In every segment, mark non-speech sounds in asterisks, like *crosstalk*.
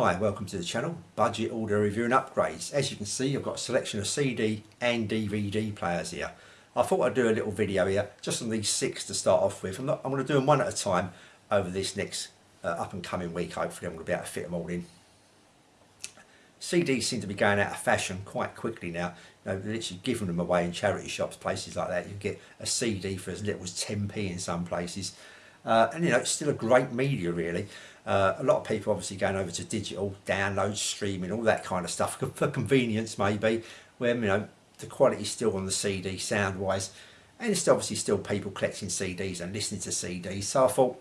Hi, welcome to the channel, Budget Audio Review and Upgrades. As you can see, I've got a selection of CD and DVD players here. I thought I'd do a little video here, just on these six to start off with. I'm, not, I'm going to do them one at a time over this next uh, up and coming week. Hopefully I'm going to be able to fit them all in. CDs seem to be going out of fashion quite quickly now. You know, they're literally giving them away in charity shops, places like that. You get a CD for as little as 10p in some places. Uh, and you know, it's still a great media really. Uh, a lot of people obviously going over to digital, download, streaming, all that kind of stuff for convenience maybe, where you know the quality's still on the CD sound wise, and it's obviously still people collecting CDs and listening to CDs. So I thought,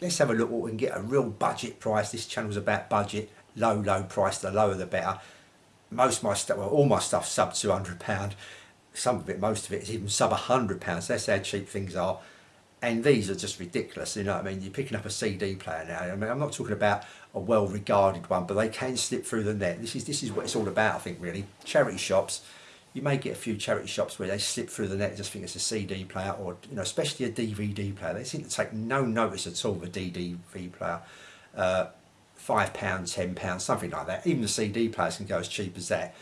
let's have a look what we can get a real budget price. This channel's about budget, low, low price, the lower the better. Most of my stuff, well, all my stuff sub £200. Some of it, most of it is even sub £100. That's how cheap things are and these are just ridiculous you know what I mean? You're picking up a CD player now. I mean I'm not talking about a well regarded one but they can slip through the net. This is this is what it's all about I think really. Charity shops. You may get a few charity shops where they slip through the net just think it's a CD player or you know especially a DVD player. They seem to take no notice at all of a DVD player. Uh, five pounds ten pounds something like that. Even the CD players can go as cheap as that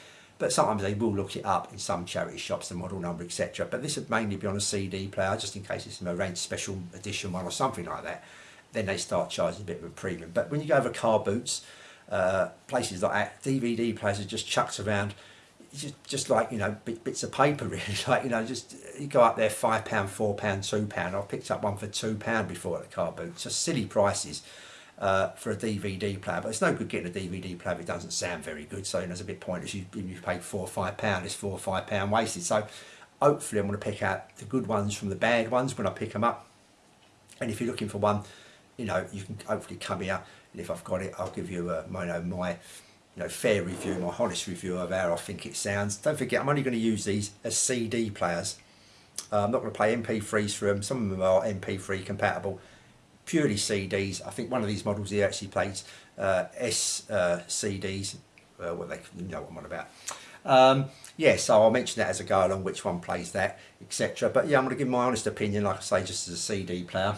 but sometimes they will look it up in some charity shops, the model number, etc. But this would mainly be on a CD player, just in case it's a range special edition one or something like that. Then they start charging a bit of a premium. But when you go over car boots, uh, places like that, DVD players are just chucked around, just, just like, you know, bits of paper *laughs* really, like, you know, just, you go up there, £5, £4, £2. I've picked up one for £2 before at the car boot, just silly prices uh, for a DVD player. But it's no good getting a DVD player it doesn't sound very good. So it's a bit pointless. You, you paid four or five pound, it's four or five pound wasted. So hopefully I'm going to pick out the good ones from the bad ones when I pick them up. And if you're looking for one, you know, you can hopefully come here. And if I've got it, I'll give you a, my, you know, my you know, fair review, my honest review of how I think it sounds. Don't forget, I'm only going to use these as CD players. Uh, I'm not going to play MP3s for them. Some of them are MP3 compatible purely CDs. I think one of these models here actually plays uh, S uh, CDs. Uh, what they you know what I'm on about. Um, yeah, so I'll mention that as I go along, which one plays that, etc. But yeah, I'm going to give my honest opinion, like I say, just as a CD player.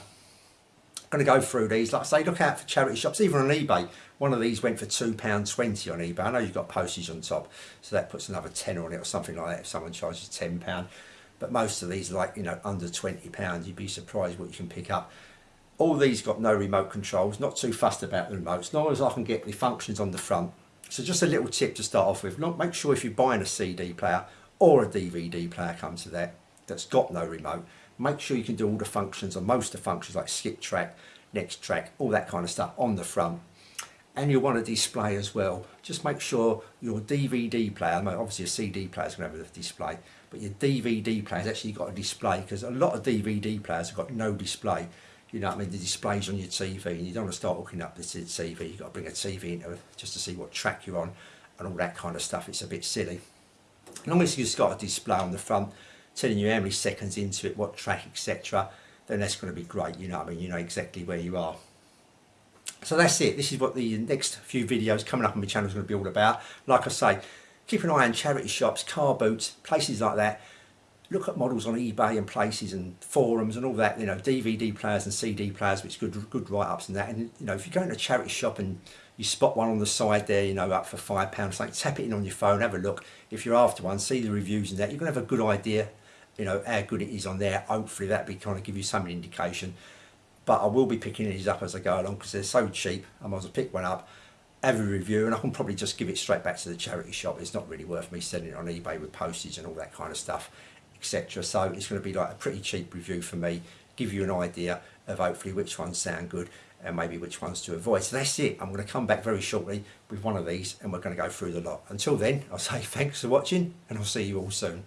I'm going to go through these. Like I say, look out for charity shops, even on eBay. One of these went for £2.20 on eBay. I know you've got postage on top, so that puts another 10 on it or something like that if someone charges £10. But most of these are like, you know, under £20. You'd be surprised what you can pick up all these got no remote controls not too fussed about the remotes long as I can get the functions on the front. So just a little tip to start off with make sure if you're buying a CD player or a DVD player comes to that that's got no remote make sure you can do all the functions or most of the functions like skip track next track all that kind of stuff on the front. And you want a display as well just make sure your DVD player obviously a CD player is going to have a display but your DVD player has actually got a display because a lot of DVD players have got no display you know what I mean, the displays on your TV and you don't want to start hooking up the TV, you've got to bring a TV into just to see what track you're on and all that kind of stuff, it's a bit silly. As long as you've got a display on the front telling you how many seconds into it, what track, etc., then that's going to be great, you know what I mean, you know exactly where you are. So that's it, this is what the next few videos coming up on my channel is going to be all about. Like I say, keep an eye on charity shops, car boots, places like that look at models on eBay and places and forums and all that, you know, DVD players and CD players, which good good write-ups and that. And, you know, if you go into a charity shop and you spot one on the side there, you know, up for five pounds, like tap it in on your phone, have a look. If you're after one, see the reviews and that, you're to have a good idea, you know, how good it is on there. Hopefully that'll be kind of give you some indication. But I will be picking these up as I go along because they're so cheap. I might as well pick one up, have a review, and I can probably just give it straight back to the charity shop. It's not really worth me selling it on eBay with postage and all that kind of stuff etc. So it's going to be like a pretty cheap review for me, give you an idea of hopefully which ones sound good and maybe which ones to avoid. So that's it. I'm going to come back very shortly with one of these and we're going to go through the lot. Until then, I'll *laughs* say thanks for watching and I'll see you all soon.